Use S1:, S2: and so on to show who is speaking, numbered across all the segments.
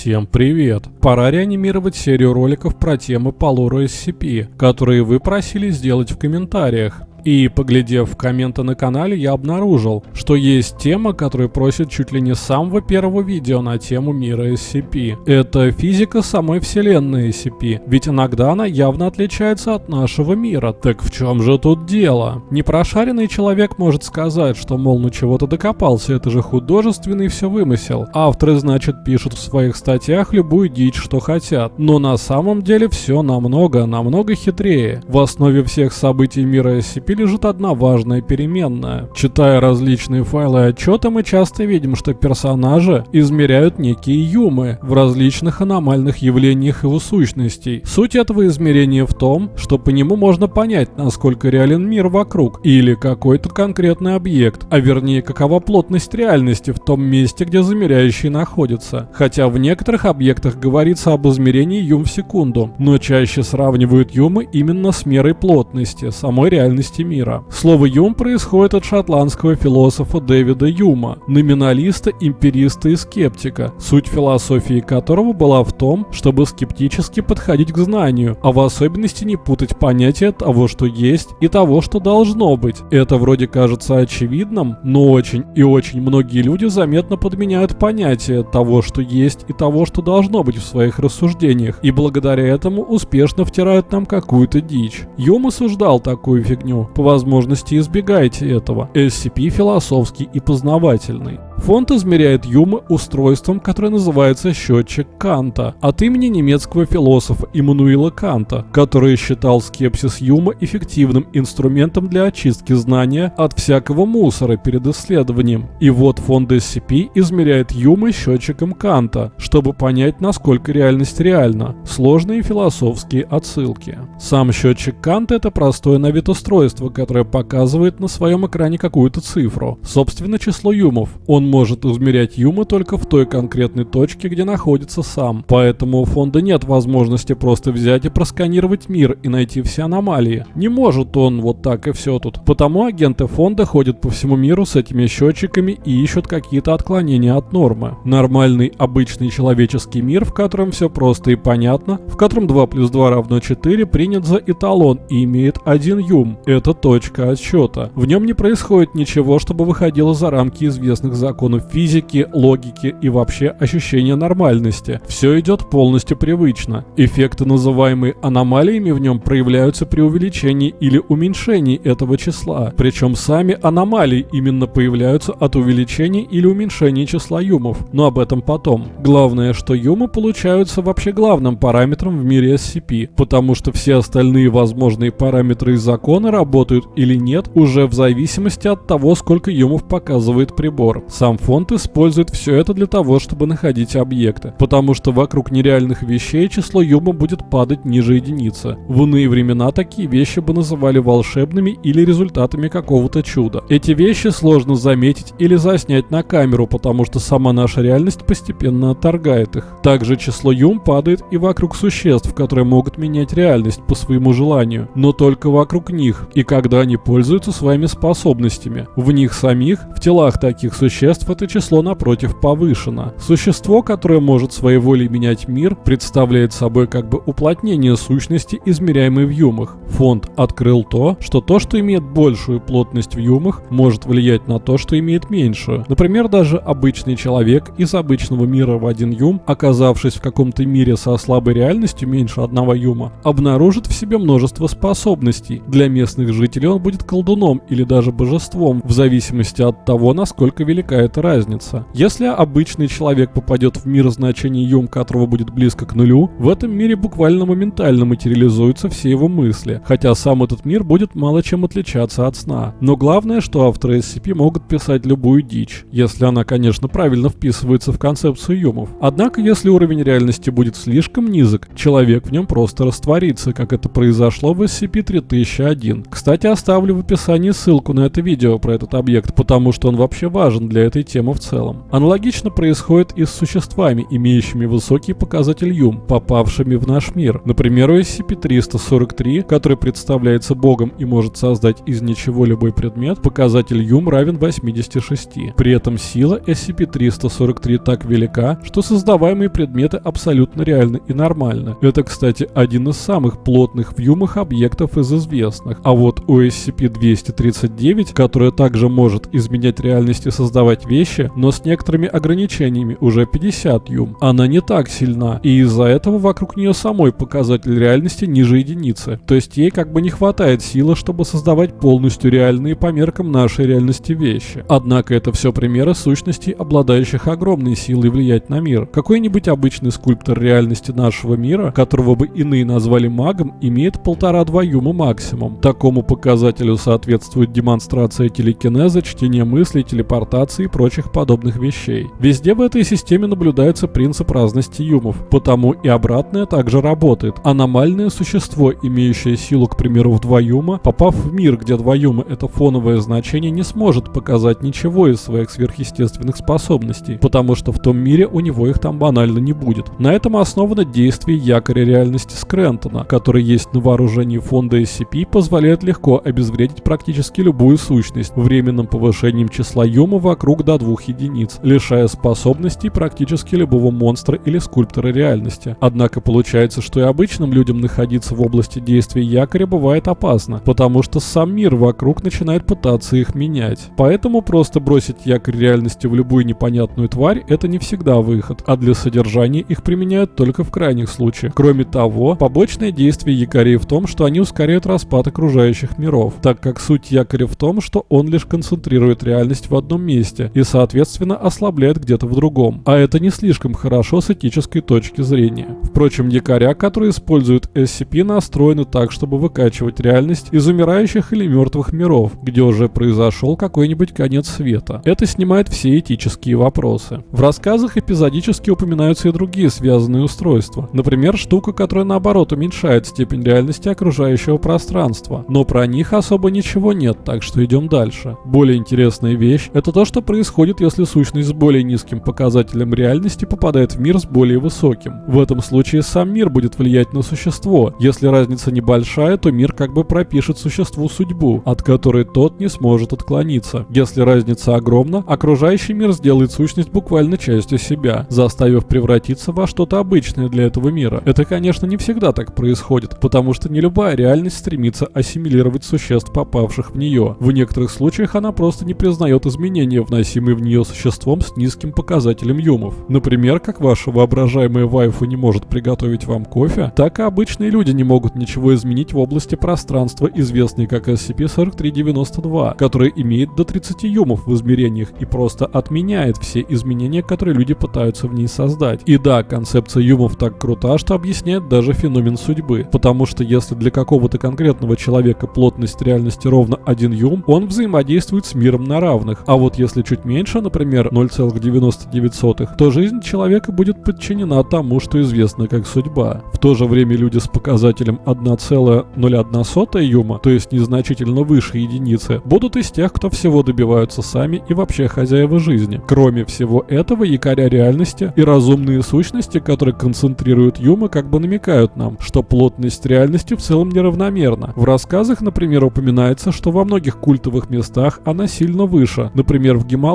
S1: Всем привет! Пора реанимировать серию роликов про темы по SCP, которые вы просили сделать в комментариях. И, поглядев в комменты на канале, я обнаружил, что есть тема, которая просит чуть ли не с самого первого видео на тему мира SCP. Это физика самой вселенной SCP, ведь иногда она явно отличается от нашего мира. Так в чем же тут дело? Непрошаренный человек может сказать, что, мол, ну чего-то докопался, это же художественный все вымысел. Авторы, значит, пишут в своих статьях любую дичь, что хотят. Но на самом деле все намного, намного хитрее. В основе всех событий мира SCP принципе лежит одна важная переменная. Читая различные файлы и отчеты, мы часто видим, что персонажи измеряют некие юмы в различных аномальных явлениях его сущностей. Суть этого измерения в том, что по нему можно понять, насколько реален мир вокруг или какой-то конкретный объект, а вернее какова плотность реальности в том месте, где замеряющий находится. Хотя в некоторых объектах говорится об измерении юм в секунду, но чаще сравнивают юмы именно с мерой плотности самой реальности части мира. Слово «юм» происходит от шотландского философа Дэвида Юма, номиналиста, эмпириста и скептика, суть философии которого была в том, чтобы скептически подходить к знанию, а в особенности не путать понятия того, что есть, и того, что должно быть. Это вроде кажется очевидным, но очень и очень многие люди заметно подменяют понятие того, что есть, и того, что должно быть в своих рассуждениях, и благодаря этому успешно втирают нам какую-то дичь. Юм осуждал такую фигню, по возможности избегайте этого. SCP философский и познавательный. Фонд измеряет юмы устройством, которое называется счетчик Канта, от имени немецкого философа Иммануила Канта, который считал скепсис юма эффективным инструментом для очистки знания от всякого мусора перед исследованием. И вот фонд SCP измеряет юмы счетчиком Канта, чтобы понять, насколько реальность реальна. Сложные философские отсылки. Сам счетчик Канта это простое на вид устройство, которое показывает на своем экране какую-то цифру. Собственно, число юмов. Он может измерять Юма только в той конкретной точке, где находится сам. Поэтому у фонда нет возможности просто взять и просканировать мир и найти все аномалии. Не может он вот так и все тут. Потому агенты фонда ходят по всему миру с этими счетчиками и ищут какие-то отклонения от нормы. Нормальный, обычный человеческий мир, в котором все просто и понятно, в котором 2 плюс 2 равно 4, принят за эталон и имеет один юм. Это точка отсчета. В нем не происходит ничего, чтобы выходило за рамки известных законов законов физики, логики и вообще ощущения нормальности. Все идет полностью привычно. Эффекты, называемые аномалиями, в нем проявляются при увеличении или уменьшении этого числа. Причем сами аномалии именно появляются от увеличения или уменьшения числа юмов. Но об этом потом. Главное, что юмы получаются вообще главным параметром в мире SCP, потому что все остальные возможные параметры и законы работают или нет уже в зависимости от того, сколько юмов показывает прибор. Сам сам фонд использует все это для того, чтобы находить объекты, потому что вокруг нереальных вещей число юма будет падать ниже единицы. В иные времена такие вещи бы называли волшебными или результатами какого-то чуда. Эти вещи сложно заметить или заснять на камеру, потому что сама наша реальность постепенно отторгает их. Также число юм падает и вокруг существ, которые могут менять реальность по своему желанию, но только вокруг них, и когда они пользуются своими способностями. В них самих, в телах таких существ, существ это число напротив повышено. Существо, которое может своей волей менять мир, представляет собой как бы уплотнение сущности, измеряемой в юмах. Фонд открыл то, что то, что имеет большую плотность в юмах, может влиять на то, что имеет меньшую. Например, даже обычный человек из обычного мира в один юм, оказавшись в каком-то мире со слабой реальностью меньше одного юма, обнаружит в себе множество способностей. Для местных жителей он будет колдуном или даже божеством, в зависимости от того, насколько велика эта разница. Если обычный человек попадет в мир значения юм, которого будет близко к нулю, в этом мире буквально моментально материализуются все его мысли, хотя сам этот мир будет мало чем отличаться от сна. Но главное, что авторы SCP могут писать любую дичь, если она, конечно, правильно вписывается в концепцию юмов. Однако, если уровень реальности будет слишком низок, человек в нем просто растворится, как это произошло в SCP-3001. Кстати, оставлю в описании ссылку на это видео про этот объект, потому что он вообще важен для этой темы в целом. Аналогично происходит и с существами, имеющими высокий показатель Юм, попавшими в наш мир. Например, у SCP-343, который представляется Богом и может создать из ничего любой предмет, показатель Юм равен 86. При этом сила SCP-343 так велика, что создаваемые предметы абсолютно реальны и нормальны. Это, кстати, один из самых плотных в Юмах объектов из известных. А вот у SCP-239, которая также может изменять реальность и создавать вещи, но с некоторыми ограничениями, уже 50 Юм, она не так сильна, и из-за этого вокруг нее самой показатель реальности ниже единицы. То есть ей как бы не хватает силы, чтобы создавать полностью реальные по меркам нашей реальности вещи. Однако это все примеры сущностей, обладающих огромной силой влиять на мир. Какой-нибудь обычный скульптор реальности нашего мира, которого бы иные назвали магом, имеет полтора-два юма максимум. Такому показателю соответствует демонстрация телекинеза, чтение мыслей, телепортации прочих подобных вещей. Везде в этой системе наблюдается принцип разности юмов, потому и обратное также работает. Аномальное существо, имеющее силу, к примеру, в 2 юма, попав в мир, где 2 юма это фоновое значение, не сможет показать ничего из своих сверхъестественных способностей, потому что в том мире у него их там банально не будет. На этом основано действие якоря реальности Скрентона, который есть на вооружении фонда SCP, позволяет легко обезвредить практически любую сущность временным повышением числа юма вокруг до двух единиц, лишая способностей практически любого монстра или скульптора реальности. Однако получается, что и обычным людям находиться в области действия якоря бывает опасно, потому что сам мир вокруг начинает пытаться их менять. Поэтому просто бросить якорь реальности в любую непонятную тварь это не всегда выход, а для содержания их применяют только в крайних случаях. Кроме того, побочное действие якорей в том, что они ускоряют распад окружающих миров, так как суть якоря в том, что он лишь концентрирует реальность в одном месте и соответственно ослабляет где-то в другом. А это не слишком хорошо с этической точки зрения. Впрочем, якоря, которые используют SCP, настроены так, чтобы выкачивать реальность из умирающих или мертвых миров, где уже произошел какой-нибудь конец света. Это снимает все этические вопросы. В рассказах эпизодически упоминаются и другие связанные устройства. Например, штука, которая наоборот уменьшает степень реальности окружающего пространства. Но про них особо ничего нет, так что идем дальше. Более интересная вещь – это то, что происходит, если сущность с более низким показателем реальности попадает в мир с более высоким. В этом случае сам мир будет влиять на существо. Если разница небольшая, то мир как бы пропишет существу судьбу, от которой тот не сможет отклониться. Если разница огромна, окружающий мир сделает сущность буквально частью себя, заставив превратиться во что-то обычное для этого мира. Это, конечно, не всегда так происходит, потому что не любая реальность стремится ассимилировать существ, попавших в нее. В некоторых случаях она просто не признает изменения, вносимые в нее существом с низким показателем юмов. Например, как ваша воображаемая вайфу не может приготовить вам кофе, так и обычные люди не могут ничего изменить в области пространства, известной как SCP-4392, который имеет до 30 юмов в измерениях и просто отменяет все изменения, которые люди пытаются в ней создать. И да, концепция юмов так крута, что объясняет даже феномен судьбы, потому что если для какого-то конкретного человека плотность реальности ровно 1 юм, он взаимодействует с миром на равных, а вот если чуть меньше, например 0,99, то жизнь человека будет подчинена тому, что известно как судьба. В то же время люди с показателем 1,01 юма, то есть незначительно выше единицы, будут из тех, кто всего добиваются сами и вообще хозяева жизни. Кроме всего этого, якоря реальности и разумные сущности, которые концентрируют юмы, как бы намекают нам, что плотность реальности в целом неравномерна. В рассказах, например, упоминается, что во многих культовых местах она сильно выше, например, в Гималаях,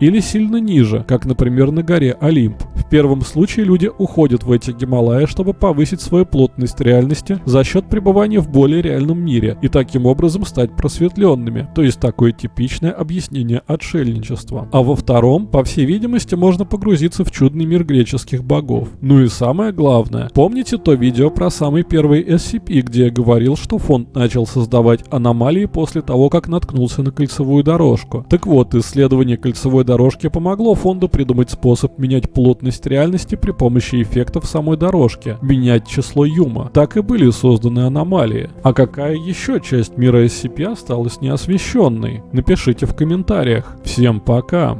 S1: или сильно ниже, как, например, на горе Олимп. Первом случае люди уходят в эти Гималаи, чтобы повысить свою плотность реальности за счет пребывания в более реальном мире и таким образом стать просветленными, то есть такое типичное объяснение отшельничества. А во втором, по всей видимости, можно погрузиться в чудный мир греческих богов. Ну и самое главное, помните то видео про самый первый SCP, где я говорил, что фонд начал создавать аномалии после того, как наткнулся на кольцевую дорожку? Так вот, исследование кольцевой дорожки помогло фонду придумать способ менять плотность реальности при помощи эффектов самой дорожки, менять число Юма. Так и были созданы аномалии. А какая еще часть мира SCP осталась неосвещенной? Напишите в комментариях. Всем пока!